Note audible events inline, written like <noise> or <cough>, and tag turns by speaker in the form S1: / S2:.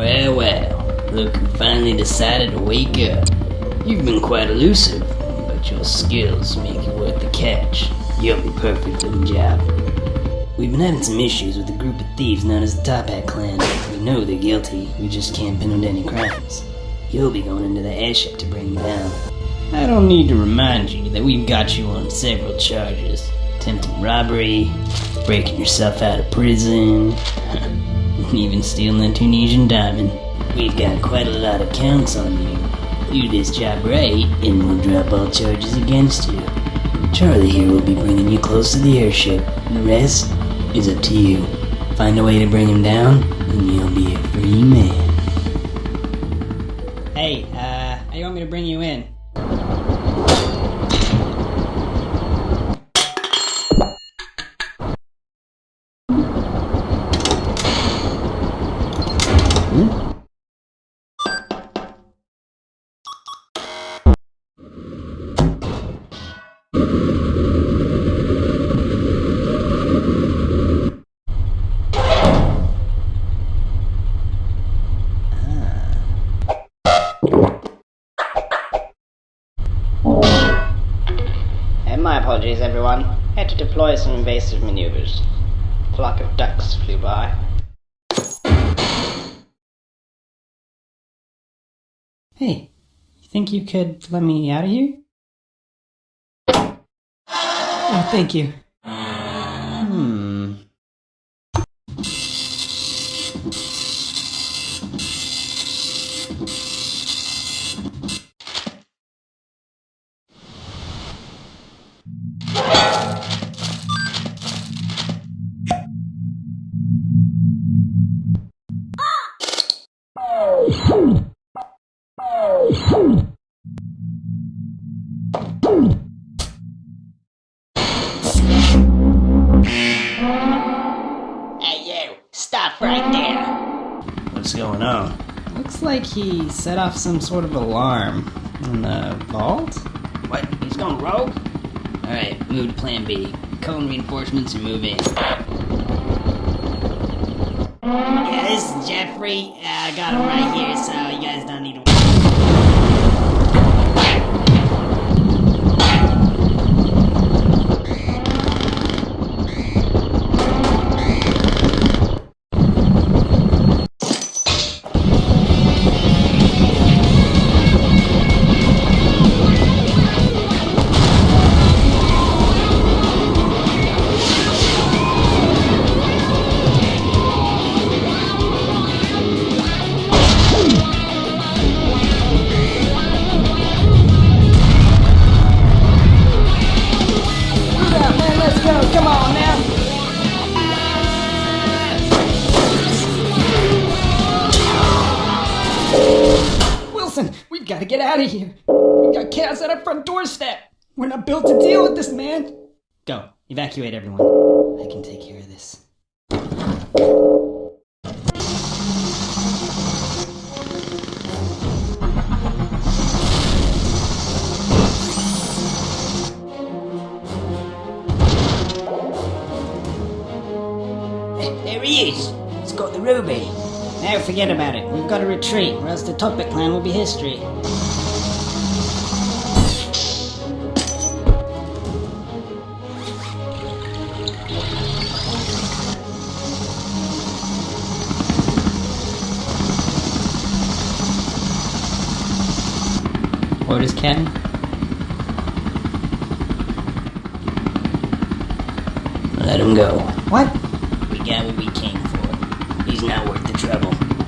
S1: Well, well, look who finally decided to wake up. You've been quite elusive, but your skills make you worth the catch. You'll be perfect for the job. We've been having some issues with a group of thieves known as the Toppat Clan. We know they're guilty, we just can't pin them to any crimes. You'll be going into the airship to bring them down. I don't need to remind you that we've got you on several charges. Attempting robbery, breaking yourself out of prison, <laughs> and even stealing a Tunisian diamond. We've got quite a lot of counts on you. Do this job right, and we'll drop all charges against you. Charlie here will be bringing you close to the airship. The rest is up to you. Find a way to bring him down, and you'll be a free man. Hey, uh, how you want me to bring you in? And my apologies, everyone. Had to deploy some invasive maneuvers. A flock of ducks flew by. Hey, you think you could let me out of here? Oh, thank you. Hmm. What's going on? Looks like he set off some sort of alarm in the vault. What? He's going rogue? Alright, move to plan B. Call reinforcements and move in. Yeah, this is Jeffrey. Uh, I got him right here, so you guys don't need to. Wilson, we've got to get out of here. We've got chaos at our front doorstep. We're not built to deal with this, man. Go, evacuate everyone. I can take care of this. There he is. He's got the ruby. Now forget about it. We've got to retreat, or else the Toppat clan will be history. Orders, Captain? Let him go. What? We got what we came for. He's not trouble.